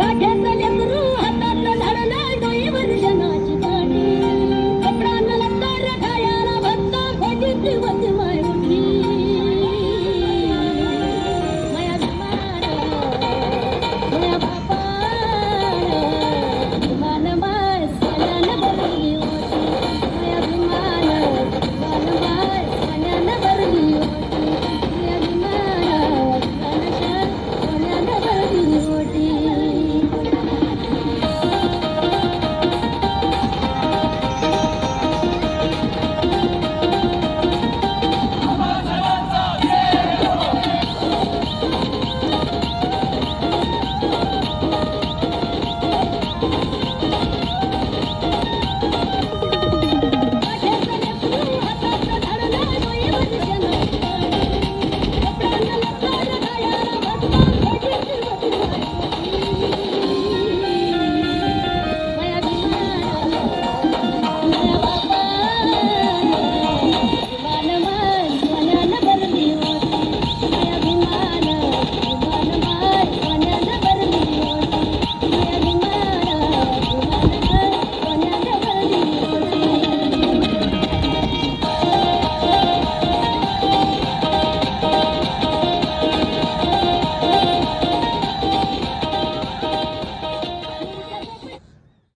again. you